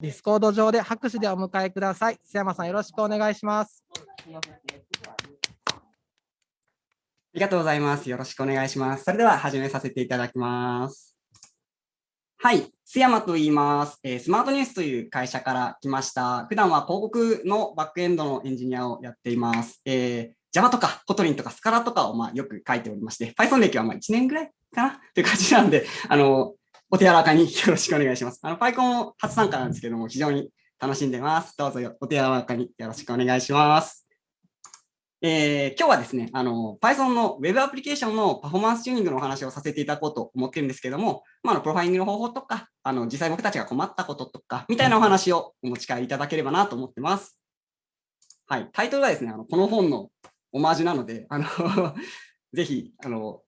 ディスコード上で拍手でお迎えください。須山さん、よろしくお願いします。ありがとうございます。よろしくお願いします。それでは始めさせていただきます。はい、須山と言います、えー、スマートニュースという会社から来ました。普段は広告のバックエンドのエンジニアをやっています。えー、Java とか Kotlin とか Scala とかをまあよく書いておりまして、Python 歴はまあ1年ぐらいかな？という感じなんで、あの、お手柔らかに よろしくお願いします。あの、PyCon 初参加なんですけども、非常に楽しんでます。どうぞお手柔らかによろしくお願いします。えー、今日はですね、あの、Python の Web アプリケーションのパフォーマンスチューニングのお話をさせていただこうと思ってるんですけども、まあ、のプロファイリングの方法とか、あの、実際僕たちが困ったこととか、みたいなお話をお持ち帰りいただければなと思ってます。はい、タイトルがですね、あのこの本のオマージュなので、あの ぜひ、あの、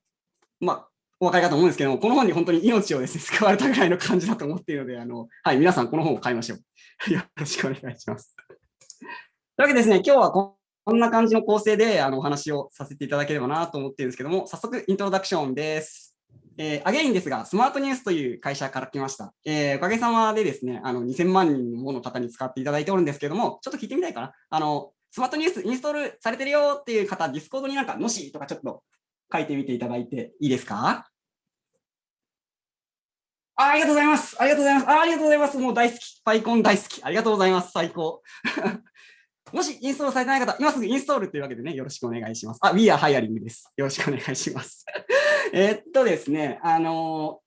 まあ、お分かりかと思うんですけども、この本に本当に命をですね、使われたぐらいの感じだと思っているので、あの、はい、皆さんこの本を買いましょう。よろしくお願いします。というわけでですね、今日はここんな感じの構成であのお話をさせていただければなと思っているんですけども、早速イントロダクションです。えー、 again ですが、スマートニュースという会社から来ました。えー、おかげさまでですね、あの2000万人もの方に使っていただいておるんですけども、ちょっと聞いてみたいかな。あのスマートニュースインストールされてるよっていう方、 Discord になんか、のしとかちょっと書いてみていただいていいですか？ありがとうございます。ありがとうございます。あありがとうございます。もう大好き。パイコン大好き。ありがとうございます。最高。もしインストールされてない方、今すぐインストールというわけでね、よろしくお願いします。あ、We are hiring です。よろしくお願いします。えっとですね、あの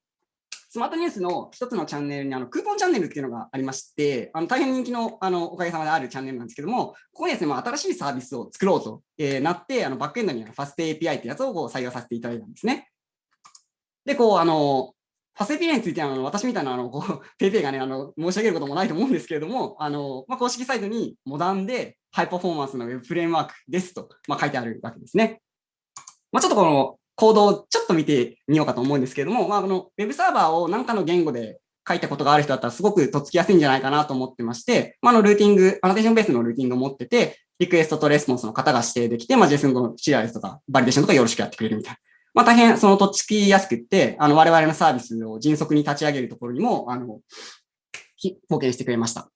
スマートニュースの一つのチャンネルにあのクーポンチャンネルっていうのがありまして、あの大変人気のあのおかげさまであるチャンネルなんですけども、ここにですね、まあ、新しいサービスを作ろうと、えー、なって、あのバックエンドにあるファスト API ってやつをこう採用させていただいたんですね。で、こう、あの、 FastAPI については、あの私みたいな、あの、こう、ペイペイがね、あの、申し上げることもないと思うんですけれども、あの、まあ、公式サイトにモダンでハイパフォーマンスの Web フレームワークですと、まあ、書いてあるわけですね。まあ、ちょっとこのコードをちょっと見てみようかと思うんですけれども、まあ、この Web サーバーを何かの言語で書いたことがある人だったらすごくとっつきやすいんじゃないかなと思ってまして、まあ、のルーティング、アノテーションベースのルーティングを持ってて、リクエストとレスポンスの型が指定できて、まあ、JSON のシリアライズとかバリデーションとかよろしくやってくれるみたいな。まあ、大変そのとっつきやすくって、あの、我々のサービスを迅速に立ち上げるところにも、あの、貢献してくれました。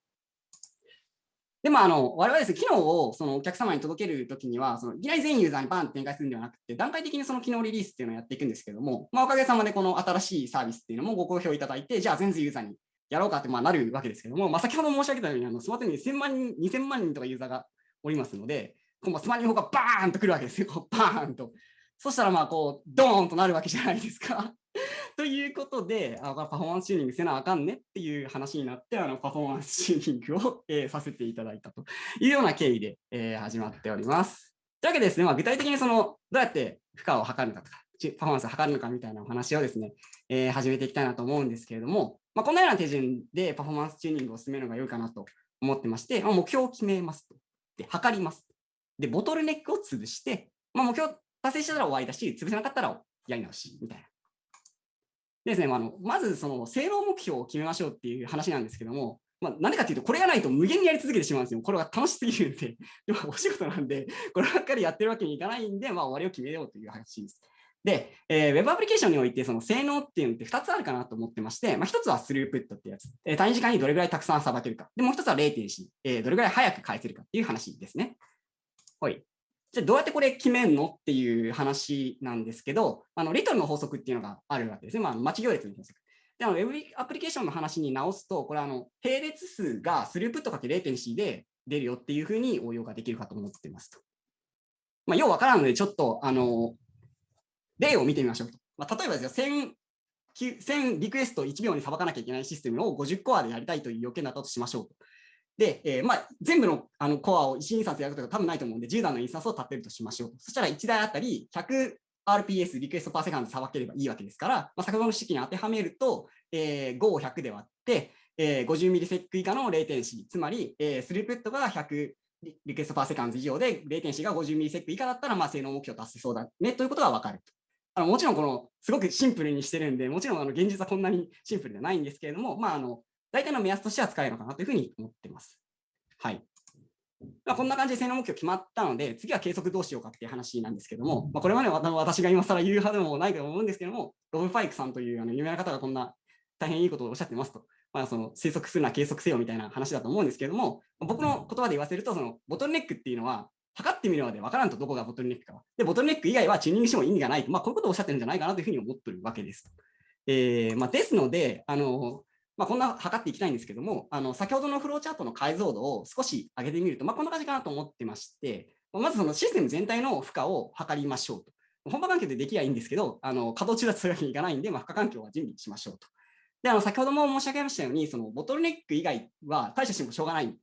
でも、あの、我々ですね、機能をそのお客様に届けるときには、そのいきなり全ユーザーにバンって展開するんではなくて、段階的にその機能リリースっていうのをやっていくんですけども、まあ、おかげさまでこの新しいサービスっていうのもご好評いただいて、じゃあ全ユーザーにやろうかってまあなるわけですけども、まあ、先ほど申し上げたように、あのスマートに1000万人、2000万人とかユーザーがおりますので、このスマートフォンがバーンとくるわけですよ、バーンと。そしたらまあこう、ドーンとなるわけじゃないですか。ということで、あパフォーマンスチューニングせなあかんねっていう話になって、あのパフォーマンスチューニングを、えー、させていただいたというような経緯で、えー、始まっております。というわけでですね、まあ、具体的にそのどうやって負荷を測るかとか、パフォーマンスを測るのかみたいなお話をですね、えー、始めていきたいなと思うんですけれども、まあ、こんなような手順でパフォーマンスチューニングを進めるのが良いかなと思ってまして、まあ、目標を決めますと。で、測ります。で、ボトルネックを潰して、まあ、目標達成したら終わりだし、潰せなかったらやり直しみたいな。でですね、まあ、のまずその性能目標を決めましょうっていう話なんですけども、まあ、なんでかっていうと、これがないと無限にやり続けてしまうんですよ。これが楽しすぎるんで、でもお仕事なんで、こればっかりやってるわけにいかないんで、まあ、終わりを決めようという話です。で、えー、Web アプリケーションにおいて、その性能っていうのって2つあるかなと思ってまして、まあ、1つはスループットってやつ、えー、単位時間にどれぐらいたくさんさばけるか。で、もう1つは0 4えー、どれぐらい早く返せるかっていう話ですね。はい。じゃあどうやってこれ決めんのっていう話なんですけど、あのリトルの法則っていうのがあるわけですね。まあ、待ち行列の法則。で、あの、ウェブアプリケーションの話に直すと、これあの、並列数がスループットかけ0.4で出るよっていうふうに応用ができるかと思ってますと。まあ、ようわからんので、ちょっと、あの、例を見てみましょうと。まあ、例えばですよ、1000 1000リクエスト1秒にさばかなきゃいけないシステムを50コアでやりたいという要件だったとしましょうと。で、えー、まあ、全部のあのコアを1インスタンスやることが多分ないと思うんで、10台のインスタンスを立てるとしましょう。そしたら1台あたり 100rps request per second さばければいいわけですから、まあ、先ほどの式に当てはめると、えー、5を100で割って、えー、50ミリセック以下の0.4、つまり、えー、スループットが100 request per second 以上でレイテンシが50 millisec 以下だったら、まあ、性能目標達成そうだねということが分かると。あのもちろんこのすごくシンプルにしてるんで、もちろんあの現実はこんなにシンプルではないんですけれども、まあ、あの大体の目安としては使えるのかなというふうに思ってます。はい。まあ、こんな感じで性能目標決まったので、次は計測どうしようかっていう話なんですけども、まあ、これまで私が今更言う派でもないと思うんですけども、ロブ・ファイクさんというあの有名な方がこんな大変いいことをおっしゃってますと。まあ、その推測するな計測せよみたいな話だと思うんですけども、僕の言葉で言わせると、そのボトルネックっていうのは、測ってみるまで分からんとどこがボトルネックか。で、ボトルネック以外はチューニングしても意味がないと、まあ、こういうことをおっしゃってるんじゃないかなというふうに思ってるわけです。えーまあ、ですので、あのまあ、こんな測っていきたいんですけども、あの先ほどのフローチャートの解像度を少し上げてみると、まあ、こんな感じかなと思ってまして、まずそのシステム全体の負荷を測りましょうと。本場環境でできればいいんですけど、あの稼働中だとそういうわけにいかないんで、まあ、負荷環境は準備しましょうと。で、あの先ほども申し上げましたように、そのボトルネック以外は対処してもしょうがない。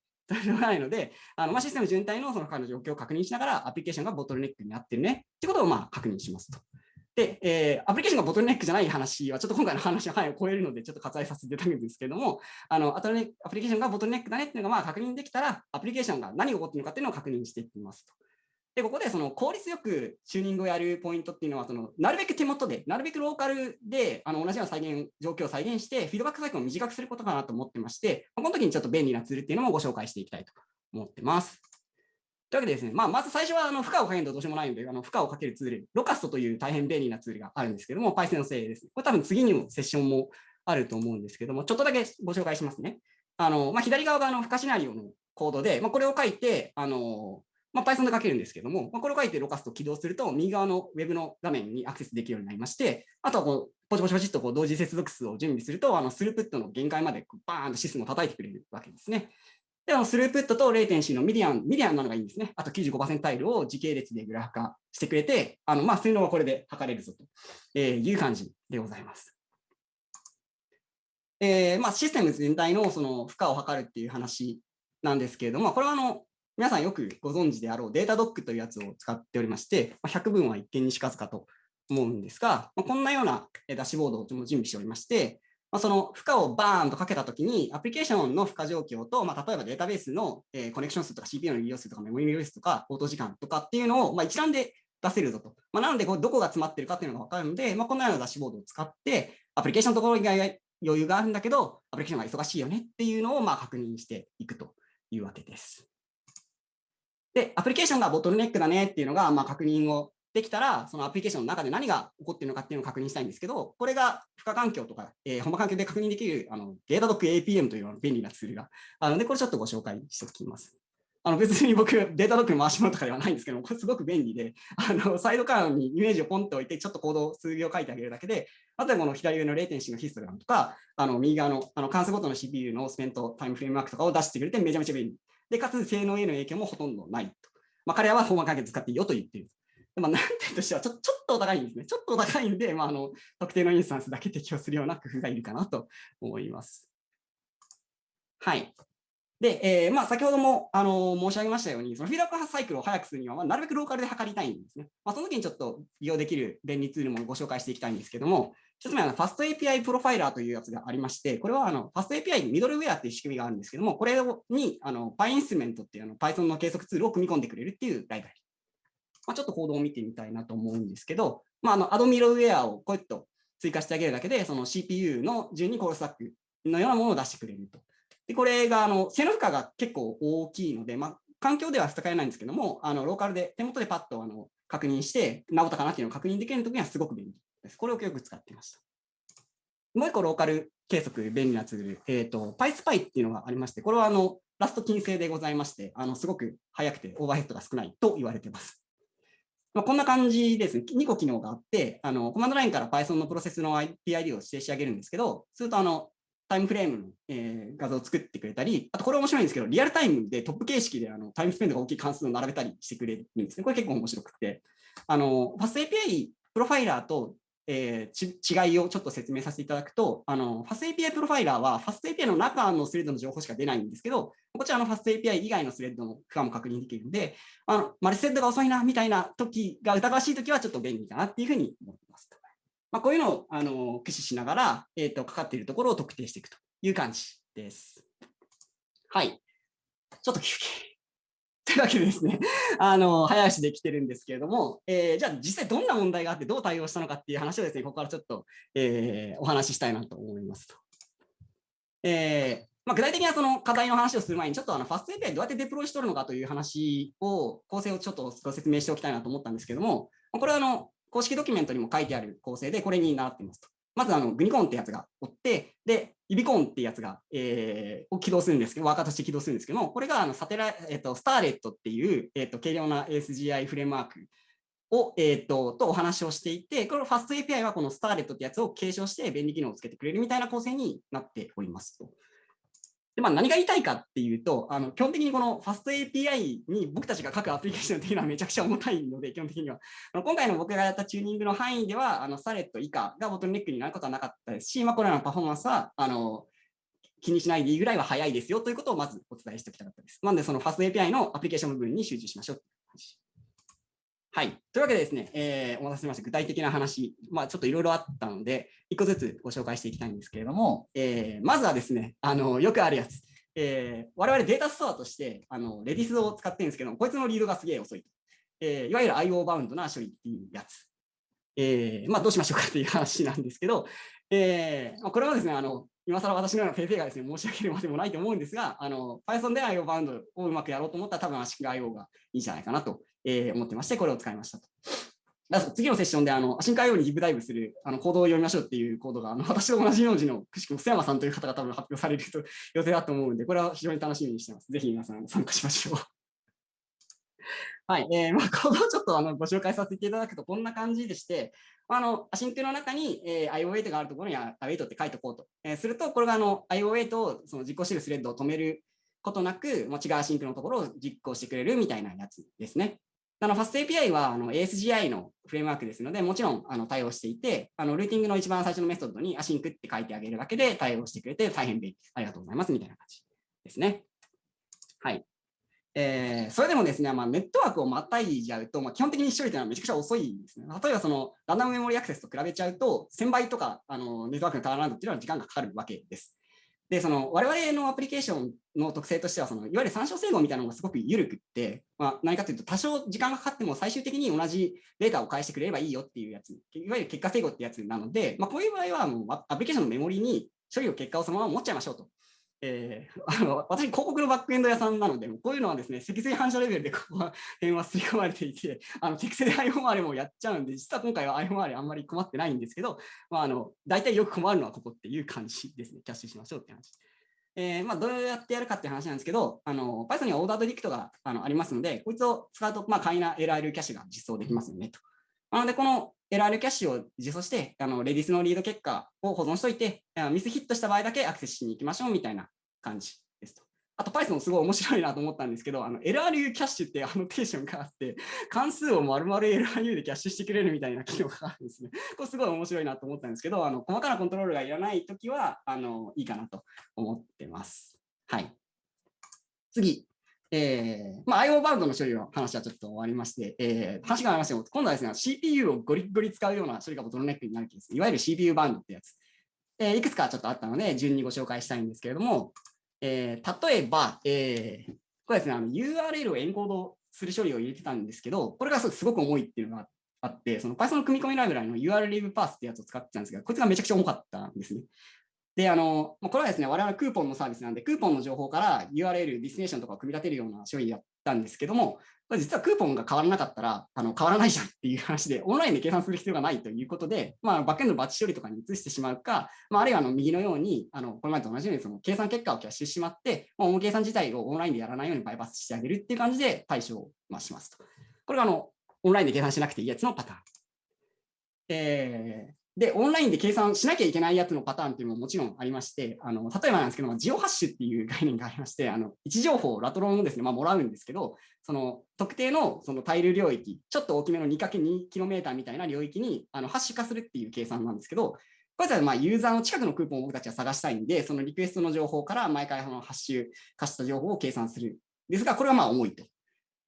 しょうがないので、あのまあ、システム全体のその負荷の状況を確認しながら、アプリケーションがボトルネックになってるねってことをまあ確認しますと。で、えー、アプリケーションがボトルネックじゃない話は、ちょっと今回の話の範囲を超えるので、ちょっと割愛させていただくんですけども、あのアプリケーションがボトルネックだねっていうのがまあ確認できたら、アプリケーションが何が起こっているのかっていうのを確認していきますと。で、ここでその効率よくチューニングをやるポイントっていうのは、そのなるべく手元で、なるべくローカルであの同じような再現状況を再現して、フィードバックサイクルを短くすることかなと思ってまして、この時にちょっと便利なツールっていうのもご紹介していきたいと思ってます。というわけでですね、まあ、まず最初はあの負荷をかけるとどうしようもないので、あの負荷をかけるツール、ロカストという大変便利なツールがあるんですけども、Python のせいですね。これ多分次にもセッションもあると思うんですけども、ちょっとだけご紹介しますね。あのまあ、左側があの負荷シナリオのコードで、まあ、これを書いて、あのまあ、Python で書けるんですけども、まあ、これを書いてロカスト起動すると、右側の Web の画面にアクセスできるようになりまして、あとはこうポチポチポチっとこう同時接続数を準備すると、あのスループットの限界までバーンとシステムを叩いてくれるわけですね。で、あのスループットとレイテンシーの median、median なのがいいんですね。あと95パーセンタイルを時系列でグラフ化してくれて、あのまあ、性能はこれで測れるぞという感じでございます。えーまあ、システム全体のその負荷を測るっていう話なんですけれども、これはあの皆さんよくご存知であろう Datadog というやつを使っておりまして、100分は一見にしかずかと思うんですが、こんなようなダッシュボードを準備しておりまして、まその負荷をバーンとかけたときに、アプリケーションの負荷状況と、まあ、例えばデータベースのえコネクション数とか CPU の利用数とかメモリ利用数とか、応答時間とかっていうのを、まあ、一覧で出せるぞと。まあ、なので、どこが詰まってるかっていうのが分かるので、まあ、このようなダッシュボードを使って、アプリケーションのところ以外余裕があるんだけど、アプリケーションが忙しいよねっていうのをまあ確認していくというわけです。で、アプリケーションがボトルネックだねっていうのが、まあ、確認をできたら、そのアプリケーションの中で何が起こっているのかっていうのを確認したいんですけど、これが負荷環境とか、えー、本場環境で確認できるあのデータドック APM という便利なツールがあるので、これちょっとご紹介しておきます。あの別に僕、データドック回し物とかではないんですけども、これすごく便利で、あのサイドカーにイメージをポンと置いて、ちょっとコード数秒書いてあげるだけで、あとはこの左上の0.4のヒストグラムとか、あの右側のあの関数ごとの CPU のスペントタイムフレームワークとかを出してくれて、めちゃめちゃ便利。で、かつ性能への影響もほとんどないと。まあ、彼らはフォーマ関係使っていいよと言っている。まあ、難点としてはちょちょっとお高いんですね。ちょっとお高いんで、まあ、あの特定のインスタンスだけ適用するような工夫がいるかなと思います。はい。で、えーまあ、先ほどもあの申し上げましたように、そのフィードバックサイクルを早くするには、まあ、なるべくローカルで測りたいんですね。まあ、その時にちょっと利用できる便利ツールもご紹介していきたいんですけども、一つ目は Fast API プロファイラーというやつがありまして、これはあの Fast API にミドルウェアっていう仕組みがあるんですけども、これにあの PyInstrument っていうあの Python の計測ツールを組み込んでくれるっていうライブラリ。まあ、ちょっとコードを見てみたいなと思うんですけど、まあ、あのアドミドルウェアをこうやって追加してあげるだけで、その CPU の順にコールスタックのようなものを出してくれると。で、これがあの性能負荷が結構大きいので、まあ、環境では使えないんですけども、あのローカルで手元でパッとあの確認して、直ったかなっていうのを確認できるときにはすごく便利です。これをよく使っていました。もう一個ローカル計測便利なツール、えっ、ー、と、PySpy っていうのがありまして、これはあのラスト金星でございまして、あのすごく速くてオーバーヘッドが少ないと言われています。まあ、こんな感じですね。2個機能があって、あのコマンドラインから Python のプロセスの PID を指定してあげるんですけど、するとあのタイムフレームの、えー、画像を作ってくれたり、あとこれ面白いんですけど、リアルタイムでトップ形式であの time spend が大きい関数を並べたりしてくれるんですね。これ結構面白くて、あのファスト API プロファイラーとえー、違いをちょっと説明させていただくと、あの FastAPI プロファイラーは FastAPI の中のスレッドの情報しか出ないんですけど、こちらの FastAPI 以外のスレッドの負荷も確認できるので、あのマルスレッドが遅いなみたいな時が疑わしい時はちょっと便利かなっていうふうに思います。まあ、こういうのをあの駆使しながら、えーと、かかっているところを特定していくという感じです。はい。ちょっと休憩。というわけでですね、あの早足で来てるんですけれども、えー、じゃあ実際どんな問題があってどう対応したのかっていう話をですね、ここからちょっと、えー、お話ししたいなと思いますと。えーまあ、具体的なその課題の話をする前に、ちょっとあのファスト API どうやってデプロイしとるのかという話を、構成をちょっとご説明しておきたいなと思ったんですけども、これはあの公式ドキュメントにも書いてある構成で、これに習っていますと。まずあのグニコーンってやつがおって、で、イビコンってやつが、えー、を起動するんですけど、ワーカーとして起動するんですけども、これがあのサテラ、えーと、スターレットっていう、えーと、軽量な ASGI フレームワークを、えーと、とお話をしていて、このファスト API はこのスターレットってやつを継承して便利機能をつけてくれるみたいな構成になっておりますと。でまあ、何が言いたいかっていうと、あの基本的にこのファスト API に僕たちが書くアプリケーションっていうのは めちゃくちゃ重たいので、基本的には。今回の僕がやったチューニングの範囲では、あのスタレット以下がボトルネックになることはなかったですし、まあ、これらのパフォーマンスはあの気にしないでいいぐらいは早いですよということをまずお伝えしておきたかったです。なので、そのファスト API のアプリケーション部分に集中しましょうはい。というわけでですね、えー、お待たせしました。具体的な話、まあ、ちょっといろいろあったので、一個ずつご紹介していきたいんですけれども、えー、まずはですね、あのよくあるやつ。えー、我々データストアとしてあのレディスを使ってるんですけどこいつのリードがすげえ遅いと。えー、いわゆる IO バウンドな処理っていうやつ。えー、まあ、どうしましょうかっていう話なんですけど、えー、これはですね、あの今更私のような PayPay がですね、申し上げるまでもないと思うんですが、あの Python で IO バウンドをうまくやろうと思ったら、多分 ASIC IO がいいんじゃないかなと、えー、思ってまして、これを使いましたと。次のセッションであの、アシンカ IO にディープダイブするあのコードを読みましょうっていうコードが、あの私と同じ名字のくしくも須山さんという方が多分発表されると 予定だと思うので、これは非常に楽しみにしてます。ぜひ皆さん参加しましょう。はい、えー、まあ、コードをちょっとあのご紹介させていただくと、こんな感じでして、あの、 async の中に、えー、IO8 があるところに IO8 って書いておこうと。えー、すると、これがあの IO8 をその実行してるスレッドを止めることなく、もう違う async のところを実行してくれるみたいなやつですね。あの、 FastAPI はあの ASGI のフレームワークですので、もちろんあの対応していて、あのルーティングの一番最初のメソッドに async って書いてあげるだけで対応してくれて大変便利。ありがとうございますみたいな感じですね。はい。えー、それでもですね、まあ、ネットワークをまたいじゃうと、まあ、基本的に処理というのはめちゃくちゃ遅いんですね。例えばそのランダムメモリアクセスと比べちゃうと、1000倍とかあのネットワークのターンラウンドっていうのは時間がかかるわけです。で、その我々のアプリケーションの特性としては、そのいわゆる参照整合みたいなのがすごく緩くって、まあ、何かというと、多少時間がかかっても最終的に同じデータを返してくれればいいよっていうやつ、いわゆる結果整合ってやつなので、まあ、こういう場合はもうアプリケーションのメモリに処理を結果をそのまま持っちゃいましょうと。えー、あの私、広告のバックエンド屋さんなので、こういうのはですね、積水反射レベルでここは点は刷り込まれていて、あの適正で IOR もやっちゃうんで、実は今回は IOR あんまり困ってないんですけど、まあ、あの大体よく困るのはここっていう感じですね。キャッシュしましょうって話。えーまあ、どうやってやるかっていう話なんですけど、あの Python にはオーダードディクトがあのありますので、こいつを使うと、まあ、簡易な LR キャッシュが実装できますよねと。なので、この LR キャッシュを実装して、あのレディスのリード結果を保存しておいて、ミスヒットした場合だけアクセスしに行きましょうみたいな感じですと。あと Python すごい面白いなと思ったんですけど、あの LRU キャッシュってアノテーションがあって、関数を丸々 LRU でキャッシュしてくれるみたいな機能があるんですね。これすごい面白いなと思ったんですけど、あの細かなコントロールがいらないときはあのいいかなと思ってます。はい。次。えーまあ、IO バウンドの処理の話はちょっと終わりまして、えー、話がありましても、今度はですね、CPU をゴリゴリ使うような処理がボトルネックになるケース、いわゆる CPU バウンドってやつ。えー、いくつかちょっとあったので、順にご紹介したいんですけれども、えー、例えば、えー、これですね、あの URL をエンコードする処理を入れてたんですけど、これがすごく重いっていうのがあって、その Python の組み込みライブラリの URL リーブパースってやつを使ってたんですけど、こいつがめちゃくちゃ重かったんですね。で、あの、これはですね、我々クーポンのサービスなんで、クーポンの情報から URL、 destination とかを組み立てるような処理やったんですけども、これ実はクーポンが変わらなかったら、あの変わらないじゃんっていう話で、オンラインで計算する必要がないということで、まあ、バックエンドのバッチ処理とかに移してしまうか、まあ、あるいはあの右のように、あのこれまでと同じようにその計算結果をキャッシュしてしまって、まあ、計算自体をオンラインでやらないようにバイパスしてあげるっていう感じで対処をしますと。これがあのオンラインで計算しなくていいやつのパターン。えー、で、オンラインで計算しなきゃいけないやつのパターンっていうのももちろんありまして、あの例えばなんですけど、ジオハッシュっていう概念がありまして、あの位置情報ラトロンをですね、まあ、もらうんですけど、その特定のそのタイル領域、ちょっと大きめの 2×2km みたいな領域にあのハッシュ化するっていう計算なんですけど、これはまあユーザーの近くのクーポンを僕たちは探したいんで、そのリクエストの情報から毎回そのハッシュ化した情報を計算する。ですが、これはまあ重いと。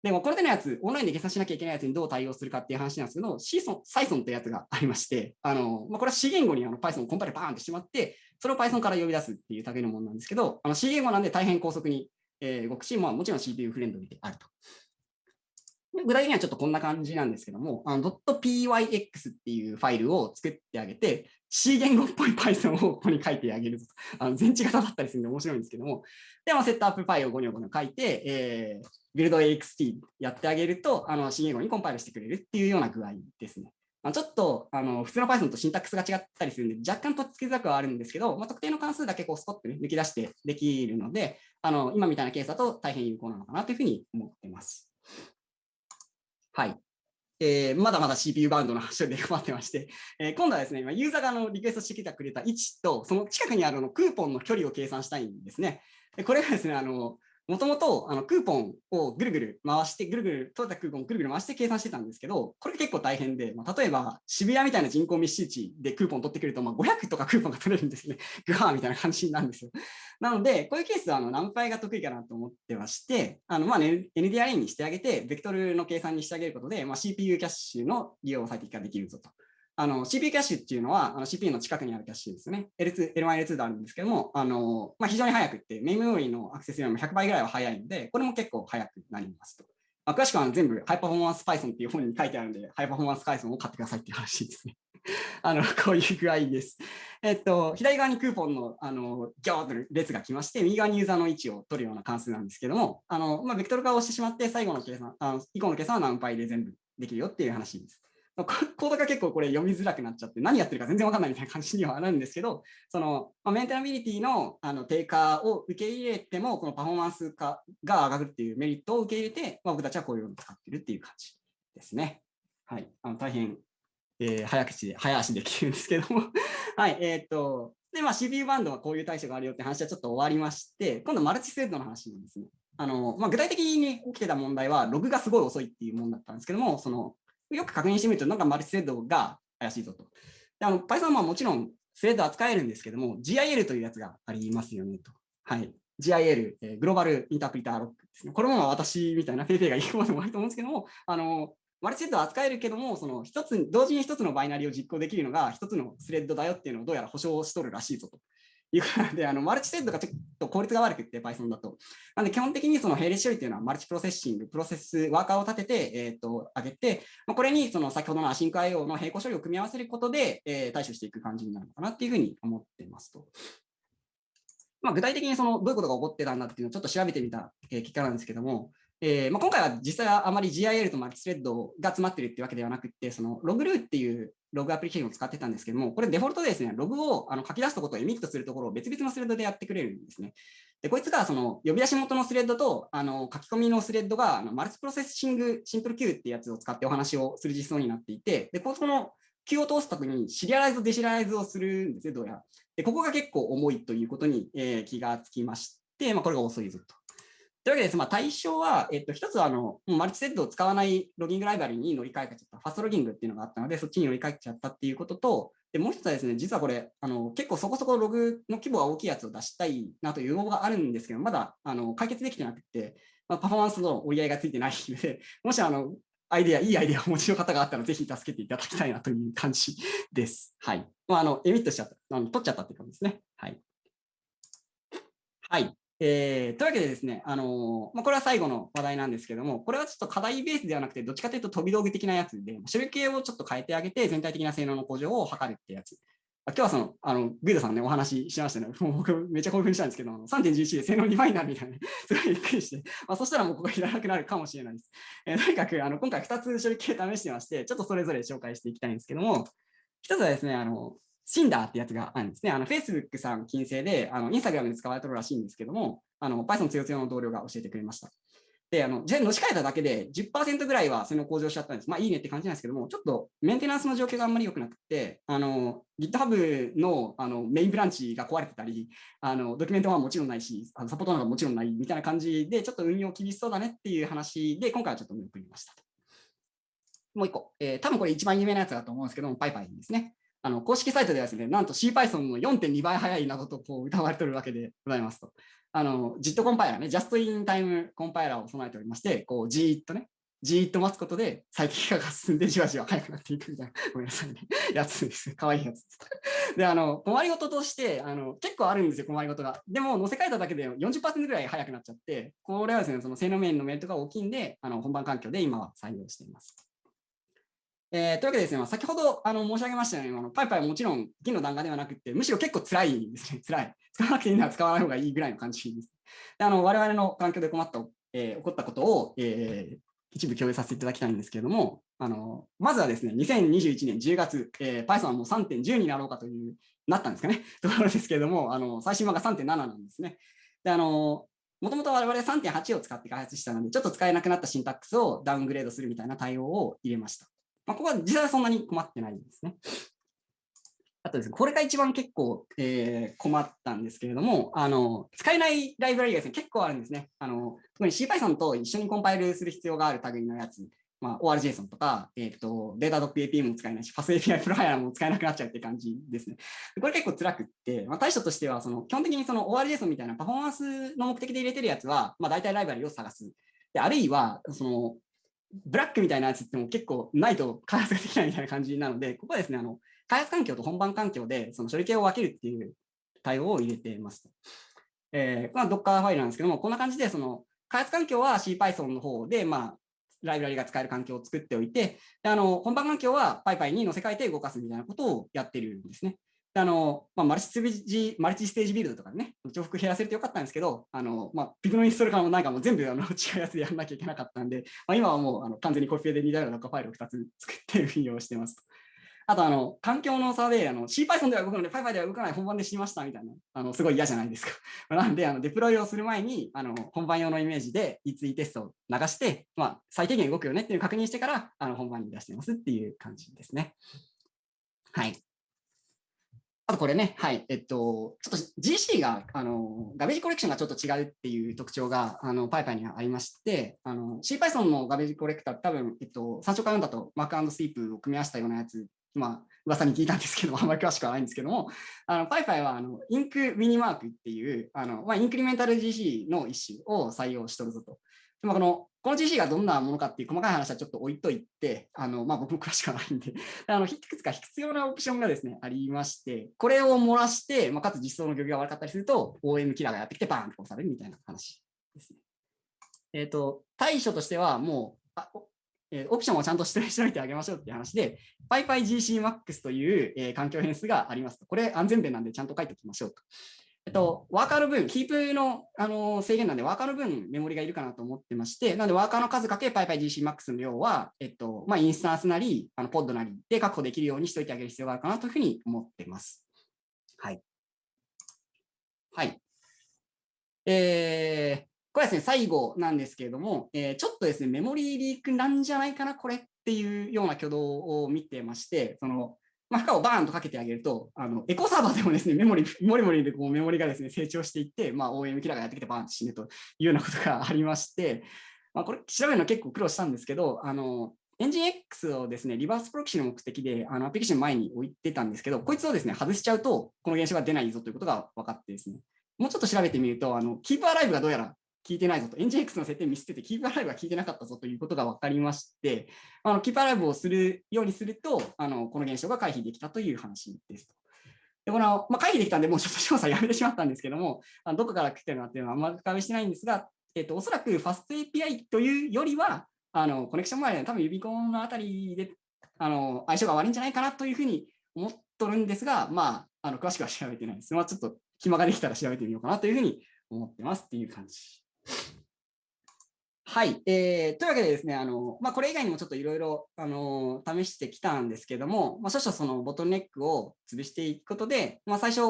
でもこれでのやつ、オンラインで計算しなきゃいけないやつにどう対応するかっていう話なんですけど、シーソン、サイソンってやつがありまして、あのまあ、これは C 言語にあの Python をコンパイルバーンってしまって、それを Python から呼び出すっていう類のものなんですけど、あの C 言語なんで大変高速に、えー、動くし、まあ、もちろん CPU フレンドリーであると。具体的にはちょっとこんな感じなんですけども、.pyx っていうファイルを作ってあげて、C 言語っぽい Python をここに書いてあげると。あの静的型だったりするんで面白いんですけども、で、まあ、 setup.py をゴニョゴニョ書いて、えー、 build_ext やってあげると、あの C 言語にコンパイルしてくれるっていうような具合ですね。まあちょっとあの普通の Python とシンタックスが違ったりするんで、若干とっつきづらくはあるんですけど、まあ、特定の関数だけこうスコッと、ね、抜き出してできるので、あの今みたいなケースだと大変有効なのかなというふうに思ってます。はい。えー、まだまだ CPU バウンドの話で困ってまして、えー、今度はですね、ユーザーがのリクエストしてきてくれた位置と、その近くにあるのクーポンの距離を計算したいんですね。これがですね、あのもともとクーポンをぐるぐる回して、ぐるぐる、取れたクーポンをぐるぐる回して計算してたんですけど、これ結構大変で、まあ、例えば渋谷みたいな人口密集地でクーポン取ってくると、まあ、500とかクーポンが取れるんですね。グワーみたいな感じなんですよ。なので、こういうケースはあのナンパイが得意かなと思ってまして、あのまあ、ね、NDRA にしてあげて、ベクトルの計算にしてあげることで、まあ、CPU キャッシュの利用を最適化できるぞと。あの CPU キャッシュっていうのはあの CPU の近くにあるキャッシュですね。L2、L1、L2 であるんですけども、あのまあ、非常に速くって、メインメモリーのアクセスよりも100倍ぐらいは速いので、これも結構速くなりますと。まあ、詳しくは全部、ハイパフォーマンス Python っていう本に書いてあるので、ハイパフォーマンス Python を買ってくださいっていう話ですね。あのこういう具合です。えっと、左側にクーポンのあのギョーッと列が来まして、右側にユーザーの位置を取るような関数なんですけども、あのまあ、ベクトル化をしてしまって、最後の計算、あの以降の計算は何倍で全部できるよっていう話です。コードが結構これ読みづらくなっちゃって、何やってるか全然わかんないみたいな感じにはなるんですけど、その、ま、メンテナビリティのあの低下を受け入れても、このパフォーマンス化が上がるっていうメリットを受け入れて、まあ、僕たちはこういうのを使ってるっていう感じですね。はい。あの大変、えー、早口で、早足できるんですけども はい。えっ、と、で、まあ、CPU バンドはこういう対処があるよって話はちょっと終わりまして、今度マルチスレッドの話なんですね。あの、まあ、具体的に起きてた問題は、ログがすごい遅いっていうものだったんですけども、その、よく確認してみると、なんかマルチスレッドが怪しいぞと。であの Python はもちろんスレッド扱えるんですけども、GIL というやつがありますよねと。はい。GIL、えー、グローバルインタープリターロックですね。これも私みたいな PayPay がいいこともあると思うんですけども、あの、マルチスレッド扱えるけども、その一つ、同時に一つのバイナリーを実行できるのが一つのスレッドだよっていうのをどうやら保証しとるらしいぞと。いうことで、あのマルチスレッドがちょっと効率が悪くて、Python だと。なので、基本的にその並列処理というのは、マルチプロセッシング、プロセス、ワーカーを立てて、えっ、ー、と、上げて、まあ、これにその先ほどのアシンク IO の並行処理を組み合わせることで、えー、対処していく感じになるのかなっていうふうに思ってますと。まあ、具体的にそのどういうことが起こってたんだっていうのをちょっと調べてみた結果なんですけども、えーまあ、今回は実際はあまり GIL とマルチスレッドが詰まってるってわけではなくて、その Loguru っていうログアプリケーションを使ってたんですけども、これデフォルトでですね、ログをあの書き出すところと emit するところを別々のスレッドでやってくれるんですね。で、こいつがその呼び出し元のスレッドとあの書き込みのスレッドがあのマルチプロセッシングシンプル Q ってやつを使ってお話をする実装になっていて、で、この Q を通すときにシリアライズ、デシリアライズをするんですね、どうやら。で、ここが結構重いということに、えー、気がつきまして、まあ、これが遅いぞと。というわけです、まあ、対象は、えっと、一つはあのマルチセットを使わないロギングライバルに乗り換えちゃった、ファストロギングっていうのがあったので、そっちに乗り換えちゃったっていうことと、でもう一つはですね、実はこれ、あの結構そこそこログの規模が大きいやつを出したいなという要望があるんですけど、まだあの解決できてなくて、まあ、パフォーマンスの折り合いがついてないので、もしあのアイデア、いいアイデアをお持ちの方があったら、ぜひ助けていただきたいなという感じです。はい。まあ、あのエミットしちゃった、あの取っちゃったっていう感じですね。はい。はい。えー、というわけでですね、あのー、まあ、これは最後の話題なんですけども、これはちょっと課題ベースではなくて、どっちかというと飛び道具的なやつで、処理系をちょっと変えてあげて、全体的な性能の向上を図るってやつ。今日はその、あの、グイドさんね、お話ししましたね。も う僕、めっちゃ興奮したんですけど、3.11で性能2倍になるみたいな、すごいびっくりして、まあ、そしたらもうここいらなくなるかもしれないです。えー、とにかく、あの、今回2つ処理系試してまして、ちょっとそれぞれ紹介していきたいんですけども、1つはですね、あの、シンダーってやつがあるんですね。あの、Facebook さん金星で、あの、インスタグラムで使われてるらしいんですけども、あの、Python 強強の同僚が教えてくれました。で、あの、じゃのし替えただけで10%ぐらいは性能向上しちゃったんです。まあいいねって感じなんですけども、ちょっとメンテナンスの状況があんまり良くなくて、あの、GitHub のあのメインブランチが壊れてたり、あの、ドキュメントはもちろんないし、あのサポートなんかもちろんないみたいな感じで、ちょっと運用厳しそうだねっていう話で、今回はちょっと見送りました。もう一個、えー、多分これ一番有名なやつだと思うんですけども、PyPy ですね。あの公式サイトではですね、なんと CPython の4.2倍速いなどとこう歌われてるわけでございますと。あの、JIT コンパイラーね、Just in Time コンパイラーを備えておりまして、こう、じーっとね、じーっと待つことで最適化が進んでじわじわ速くなっていくみたいな、ごめんなさいね、やつです。かわいいやつです。で、あの、困りごととして、あの、結構あるんですよ、困りごとが。でも、載せ替えただけで40%ぐらい速くなっちゃって、これはですね、その性能面のメリットが大きいんで、あの、本番環境で今は採用しています。えー、というわけでですね、まあ、先ほどあの申し上げましたように、あのパイパイはもちろん銀の弾丸ではなくて、むしろ結構辛いんですね、辛い。使わなくていいなら使わない方がいいぐらいの感じです。であの我々の環境で困った、えー、起こったことを、えー一部共有させていただきたいんですけれども、あのまずはですね、2021年10月、えー、Python はもう3.10になろうかという、なったんですかね、ところですけれども、あの最新版が3.7なんですね。であのもともと我々3.8を使って開発したので、ちょっと使えなくなったシンタックスをダウングレードするみたいな対応を入れました。まあ、ここは実際はそんなに困ってないんですね。あとですね、これが一番結構、えー、困ったんですけれども、あの使えないライブラリがですね、結構あるんですね。あの特に CPython と一緒にコンパイルする必要がある類のやつ、まあ、ORJSON とか、えーと、データ .apm も使えないし、FastAPI プロファイラーも使えなくなっちゃうって感じですね。これ結構辛くって、まあ、対処としてはその基本的にその ORJSON みたいなパフォーマンスの目的で入れてるやつは、まあ、大体ライブラリを探す。であるいはそのブラックみたいなやつっても結構ないと開発ができないみたいな感じなので、ここはですね、あの開発環境と本番環境でその処理系を分けるっていう対応を入れてます。えー、まあ、Docker ファイルなんですけども、こんな感じでその開発環境は CPython の方で、まあ、ライブラリが使える環境を作っておいて、であの本番環境は PyPy に載せ替えて動かすみたいなことをやってるんですね。あのまあ、マルチステージマルチステージビルドとかね、重複減らせるとよかったんですけど、あのまあ、ピグのインストールからもなんかもう全部あの違うやつでやらなきゃいけなかったんで、まあ、今はもうあの完全にコピペで似たようなファイルを2つ作って運用してます。あと、あの、環境の差で、あの、CPython では動くので、PyPy では動かない本番で知りましたみたいな、あの、すごい嫌じゃないですか。なんで、あの、デプロイをする前に、あの、本番用のイメージで、いついテストを流して、まあ、最低限動くよねっていう確認してから、あの、本番に出してますっていう感じですね。あとこれね、はい、えっと、ちょっと GC が、あの、ガベージコレクションがちょっと違うっていう特徴が、あの、PyPy にはありまして、あの、CPython のガベージコレクター多分、えっと、参照会読んだと Mac& Sleep を組み合わせたようなやつまあ、噂に聞いたんですけど、あんまり詳しくはないんですけども、あの PyPy はあのインクミニマークっていう、あのまあ、インクリメンタル GC の一種を採用しとるぞと。でもこのこの GC がどんなものかっていう細かい話はちょっと置いといて、あのまあ、僕も詳しくはないんで、あのいくつか必要なオプションがですね、ありまして、これを漏らして、まあ、かつ実装の漁業が悪かったりすると、OM キラーがやってきてバーンと押されるみたいな話ですね。えっ、ー、と、対処としてはもう、あえー、オプションをちゃんと指定しておいてあげましょうっていう話で、PyPyGCMax という、えー、環境変数がありますと。これ安全弁なんでちゃんと書いておきましょうと。えっと、ワーカーの分、キープのあの制限なんで、ワーカーの分メモリがいるかなと思ってまして、なので、ワーカーの数かけ PyPyGCMax の量は、えっと、まあ、インスタンスなり、あのポッドなりで確保できるようにしておいてあげる必要があるかなというふうに思ってます。はい。はい。えー、これですね、最後なんですけれども、えー、ちょっとですね、メモリーリークなんじゃないかな、これっていうような挙動を見てまして、その、まあ、負荷をバーンとかけてあげると、あのエコサーバーでもですね、メモリ、モリモリでこうメモリがですね、成長していって、まあ、OM キラーがやってきてバーンと死ぬというようなことがありまして、まあ、これ調べるの結構苦労したんですけど、あの、エンジン X をですね、リバースプロキシの目的であのアプリケーション前に置いてたんですけど、こいつをですね、外しちゃうと、この現象が出ないぞということが分かってですね、もうちょっと調べてみると、あのキープアライブがどうやら聞いてないぞと、NGX の設定ミスってて、キープアライブが聞いてなかったぞということが分かりまして、あのキープアライブをするようにすると、あのこの現象が回避できたという話ですと。でこのまあ、回避できたんで、もうちょっと詳細やめてしまったんですけども、あのどこから来てるのかっていうのはあんまり深めしてないんですが、えっと、おそらく FastAPI というよりは、あのコネクション前で多分指コンのあたりであの相性が悪いんじゃないかなというふうに思っとるんですが、まあ、あの詳しくは調べてないです。まあ、ちょっと暇ができたら調べてみようかなというふうに思ってますっていう感じはい、えー、というわけでですね、あのまあ、これ以外にもちょっといろいろ試してきたんですけども、まあ、少々そのボトルネックを潰していくことで、まあ、最初、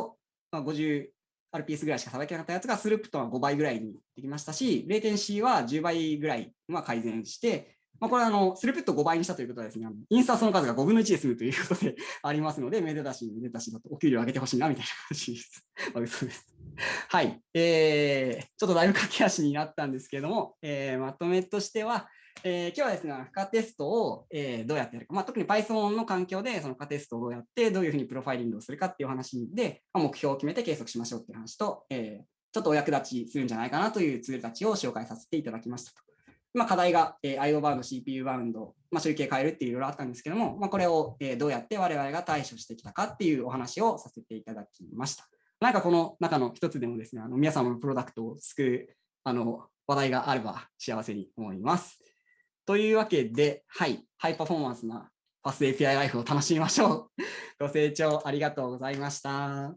まあ、50 RPS ぐらいしかさばけなかったやつがスループとは5倍ぐらいにできましたし、レイテンシーは10倍ぐらいは改善して、まあ、これはあのスループット5倍にしたということはですね、インスタートの数が5分の1で済むということでありますので、めでたし、めでたしだとお給料上げてほしいなみたいな話です。まあ、嘘です。はい、えー、ちょっとだいぶ駆け足になったんですけれども、えー、まとめとしては、えー、今日はですね、負荷テストを、えー、どうやってやるか、まあ、特に Python の環境でその負荷テストをどうやって、どういうふうにプロファイリングをするかっていう話で、まあ、目標を決めて計測しましょうっていう話と、えー、ちょっとお役立ちするんじゃないかなというツールたちを紹介させていただきましたと。まあ、課題が、えー、IO バウンド、CPU バウンド、まあ、集計変えるっていういろいろあったんですけども、まあ、これを、えー、どうやって我々が対処してきたかっていうお話をさせていただきました。なんかこの中の一つでもですね、あの皆様のプロダクトを救うあの話題があれば幸せに思います。というわけで、はい、ハイパフォーマンスな FastAPI ライフを楽しみましょう。ご清聴ありがとうございました。あ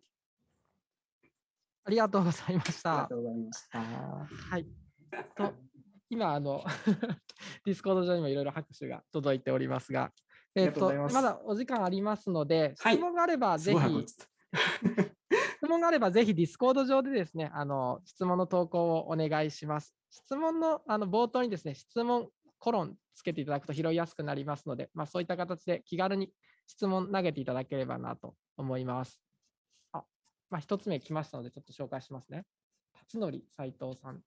りがとうございました。ありがとうございました。はい。と今あの Discord 上にもいろいろ拍手が届いておりますが、えっ、ととまだお時間ありますので、はい質問があればすぜひ、質問があればぜひ Discord 上でですね、あの質問の投稿をお願いします。質問のあの冒頭にですね、質問コロンつけていただくと拾いやすくなりますので、まあ、そういった形で気軽に質問投げていただければなと思います。あ、まあ、一つ目来ましたので、ちょっと紹介しますね。辰徳斉藤さん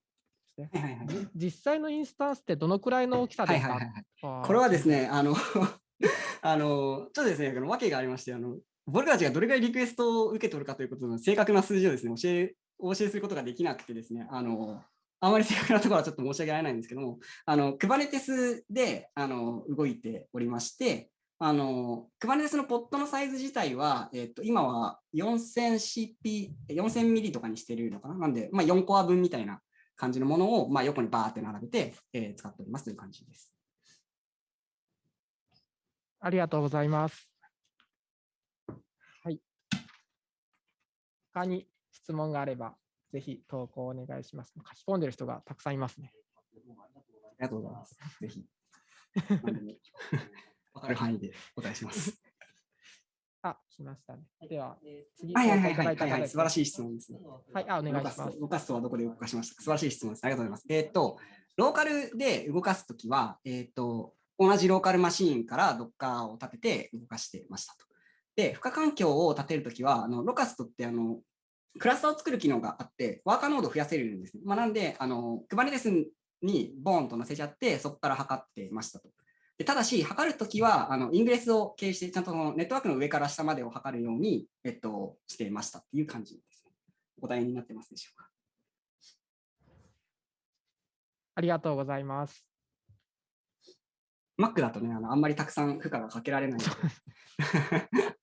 ですね。はいはいはいじ実際のインスタンスってどのくらいの大きさですか？はいはいはいこれはですね、あの、あの、ちょっとですね、訳がありまして、あの、僕たちがどれぐらいリクエストを受け取るかということの正確な数字をですね、教え、お教えすることができなくてですね、あの、あまり正確なところはちょっと申し訳ないんですけども、あの、Kubernetes で、あの、動いておりまして、あの、Kubernetes のポットのサイズ自体は、えっと、今は 4000CP、4000ミリとかにしてるのかな？なんで、まあ、4コア分みたいな感じのものを、まあ、横にバーって並べて、えー使っておりますという感じです。ありがとうございます。はい。他に質問があれば、ぜひ投稿お願いします。書き込んでる人がたくさんいますね。ありがとうございます。ぜひ。わかる範囲でお答えします。あ、来ましたね。では、次、はいはいはいはいはい、素晴らしい質問ですね。はい、あ、お願いします。動かすとはどこで動かしましたか？素晴らしい質問です。ありがとうございます。えーっと、ローカルで動かすときは、えーっと、同じローカルマシーンから Docker を立てて動かしてましたと。で、負荷環境を立てるときは、あのロカストってあのクラスターを作る機能があって、ワーカーノードを増やせるんですね。まあ、なんで、あの Kubernetes にボーンと載せちゃって、そこから測ってましたと。でただし、測るときは、あのイングレスを経由して、ちゃんとネットワークの上から下までを測るように、えっと、してましたっていう感じですね。お答えになってますでしょうか。ありがとうございます。Mac だとね、あのあんまりたくさん負荷がかけられないので。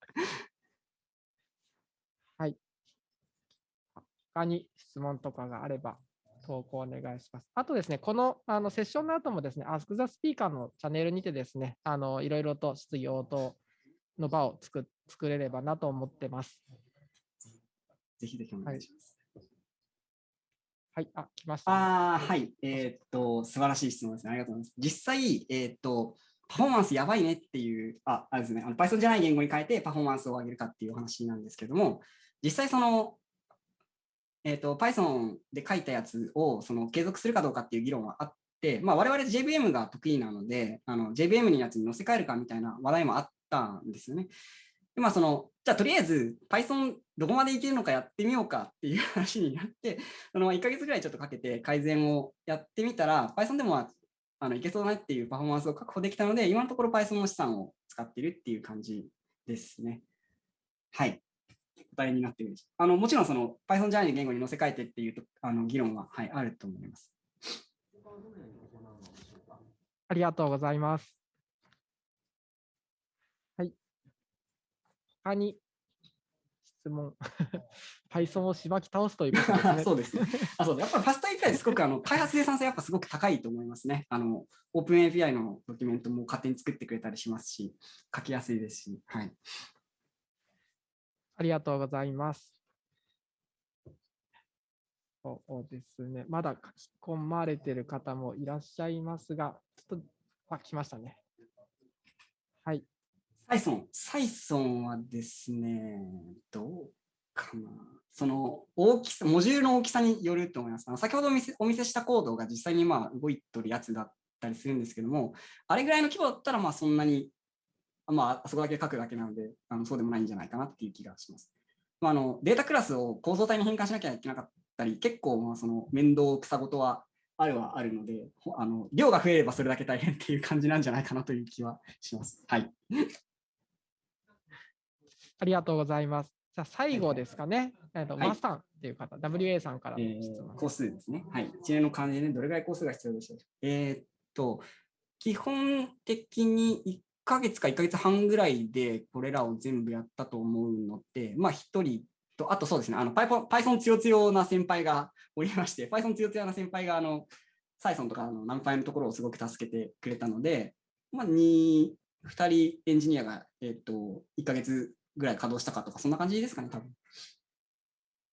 他に質問とかがあれば投稿お願いします。あとですね、このあのセッションの後もですね、Ask the Speaker のチャンネルにてですね、あのいろいろと質疑応答の場を作作れればなと思ってます。ぜひぜひお願いします。はい、あ、来ましたね、ああ、はい。えーっと、素晴らしい質問ですね。ありがとうございます。実際、えーっと、パフォーマンスやばいねっていう、あ、あれですね、あの Python じゃない言語に変えてパフォーマンスを上げるかっていうお話なんですけども、実際その、えーっと、Python で書いたやつをその継続するかどうかっていう議論はあって、まあ、我々 JVM が得意なので、あの JVM のやつに載せ替えるかみたいな話題もあったんですよね。でまあ、そのじゃあとりあえず Python どこまでいけるのかやってみようかっていう話になって、その1ヶ月ぐらいちょっとかけて改善をやってみたら、Python でもあのいけそうだねっていうパフォーマンスを確保できたので、今のところ Python の資産を使ってるっていう感じですね。はい。答えになってるあのもちろんその Python じゃない言語に載せ替えてっていうとあの議論は、はい、あると思います。ありがとうございます。はい。他に質問。Python をしばき倒すということですね。そうですね。あそうだやっぱりファスト API すごくあの開発生産性やっぱすごく高いと思いますね。あのオープン API のドキュメントも勝手に作ってくれたりしますし、書きやすいですし、はい。ありがとうございます。そうですね。まだ書き込まれてる方もいらっしゃいますが、ちょっと、あ、来ましたね。はい。サイソン、サイソンはですね、どうかな。その大きさ、モジュールの大きさによると思います。あの先ほどお見せお見せしたコードが実際にまあ動いてるやつだったりするんですけども、あれぐらいの規模だったらまあそんなに、まあ、あそこだけ書くだけなのであの、そうでもないんじゃないかなっていう気がします。まあ、あのデータクラスを構造体に変換しなきゃいけなかったり、結構まあその面倒くさごとはあるはあるので、ほあの量が増えればそれだけ大変っていう感じなんじゃないかなという気はします。はい。ありがとうございます。じゃあ最後ですかね。えっと、はいマスタンっていう方、WA さんからのえ質問ー、工数ですね。はい。一連の漢字で、ね、どれぐらい工数が必要でしょう？えーっと、基本的に1ヶ月か1ヶ月半ぐらいでこれらを全部やったと思うので、まあ1人と、あとそうですね、あの Python, Python 強強な先輩がおりまして、Python 強強な先輩があの、サイソンとかのナンパイのところをすごく助けてくれたので、まあ2、2人エンジニアが、えーと、1ヶ月ぐらい稼働したかとか、そんな感じですかね、多分。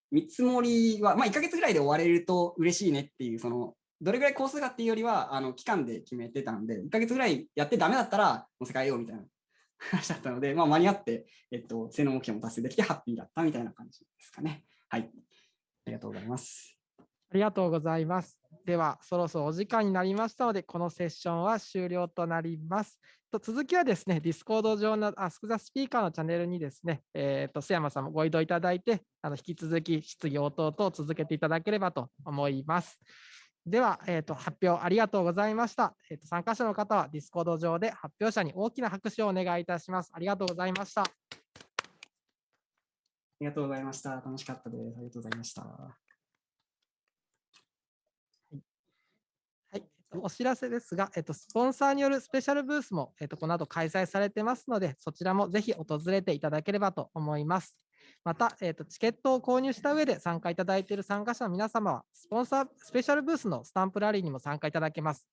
見積もりは、まあ、1ヶ月ぐらいで終われると嬉しいねっていう、そのどれぐらいコースかっていうよりは、あの期間で決めてたんで、1ヶ月ぐらいやってダメだったら、乗せ替えようみたいな 話だったので、まあ、間に合って、えっと、性能目標も達成できてハッピーだったみたいな感じですかね。はい。ありがとうございます。ありがとうございます。では、そろそろお時間になりましたので、このセッションは終了となります。と続きはですね、Discord 上の Ask the Speaker のチャンネルにですね、えー、と須山さんもご移動いただいて、あの引き続き質疑応答等を続けていただければと思います。では、えー、と発表ありがとうございました。えー、と参加者の方は Discord 上で発表者に大きな拍手をお願いいたします。ありがとうございました。ありがとうございました。楽しかったです。ありがとうございました。はい、えっとお知らせですが、えっと、スポンサーによるスペシャルブースも、えっと、この後開催されてますので、そちらもぜひ訪れていただければと思います。また、えっと、チケットを購入した上で参加いただいている参加者の皆様は、スポンサースペシャルブースのスタンプラリーにも参加いただけます。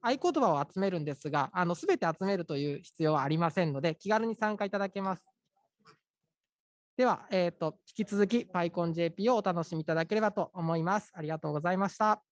合言葉を集めるんですが、あの全て集めるという必要はありませんので、気軽に参加いただけます。では、えっと引き続き PyConJP をお楽しみいただければと思います。ありがとうございました。